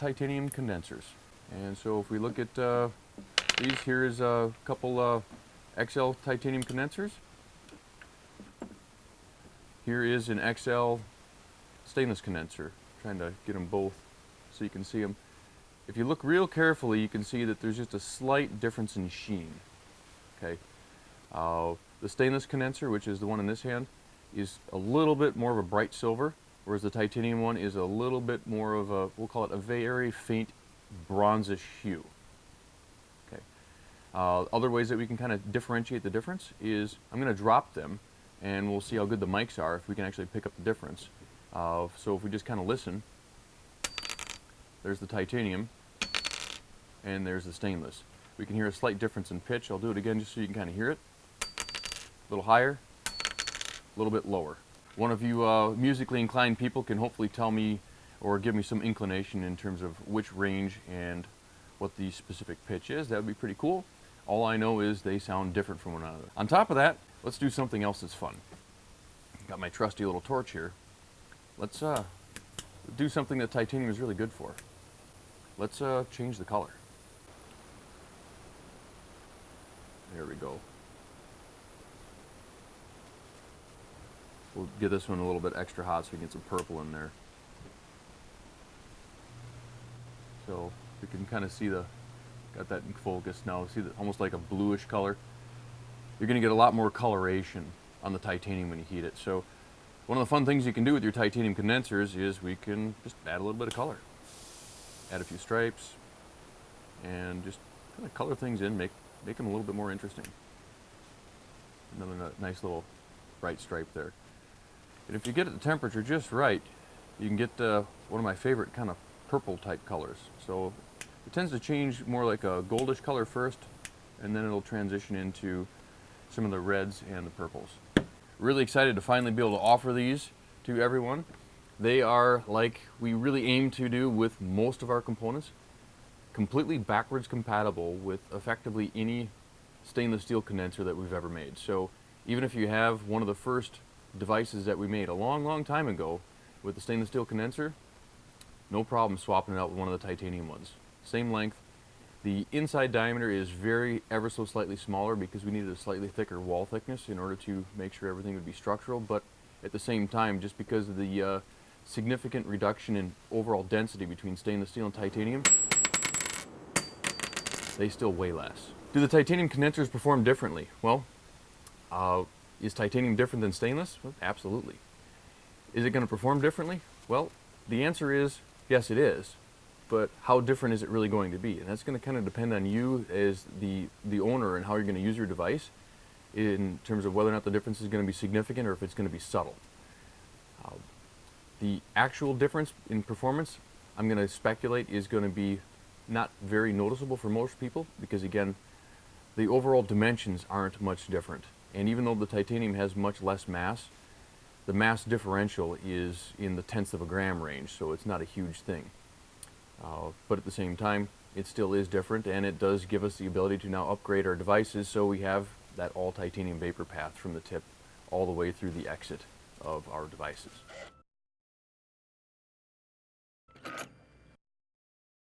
titanium condensers. And so if we look at uh, these, here's a couple uh, XL titanium condensers. Here is an XL stainless condenser. trying to get them both so you can see them. If you look real carefully, you can see that there's just a slight difference in sheen. Okay, uh, the stainless condenser, which is the one in this hand, is a little bit more of a bright silver, whereas the titanium one is a little bit more of a, we'll call it a very faint bronzish hue. Okay. Uh, other ways that we can kind of differentiate the difference is I'm going to drop them and we'll see how good the mics are if we can actually pick up the difference. Uh, so if we just kind of listen, there's the titanium and there's the stainless. We can hear a slight difference in pitch. I'll do it again just so you can kind of hear it. A little higher, a little bit lower. One of you uh, musically inclined people can hopefully tell me or give me some inclination in terms of which range and what the specific pitch is. That would be pretty cool. All I know is they sound different from one another. On top of that, let's do something else that's fun. Got my trusty little torch here. Let's uh, do something that titanium is really good for. Let's uh, change the color. There we go. We'll get this one a little bit extra hot so we can get some purple in there. So we can kind of see the, got that in focus now, see that almost like a bluish color. You're going to get a lot more coloration on the titanium when you heat it. So one of the fun things you can do with your titanium condensers is we can just add a little bit of color. Add a few stripes and just kind of color things in, make, make them a little bit more interesting. Another nice little bright stripe there. And if you get the temperature just right, you can get uh, one of my favorite kind of purple type colors. So it tends to change more like a goldish color first, and then it'll transition into some of the reds and the purples. Really excited to finally be able to offer these to everyone. They are like we really aim to do with most of our components, completely backwards compatible with effectively any stainless steel condenser that we've ever made. So even if you have one of the first devices that we made a long, long time ago with the stainless steel condenser, no problem swapping it out with one of the titanium ones. Same length. The inside diameter is very ever so slightly smaller because we needed a slightly thicker wall thickness in order to make sure everything would be structural, but at the same time, just because of the uh, significant reduction in overall density between stainless steel and titanium, they still weigh less. Do the titanium condensers perform differently? Well, uh, is titanium different than stainless? Well, absolutely. Is it going to perform differently? Well, the answer is yes, it is. But how different is it really going to be? And that's going to kind of depend on you as the, the owner and how you're going to use your device in terms of whether or not the difference is going to be significant or if it's going to be subtle. Uh, the actual difference in performance, I'm going to speculate, is going to be not very noticeable for most people because, again, the overall dimensions aren't much different. And even though the titanium has much less mass, the mass differential is in the tenths of a gram range, so it's not a huge thing. Uh, but at the same time, it still is different, and it does give us the ability to now upgrade our devices so we have that all titanium vapor path from the tip all the way through the exit of our devices.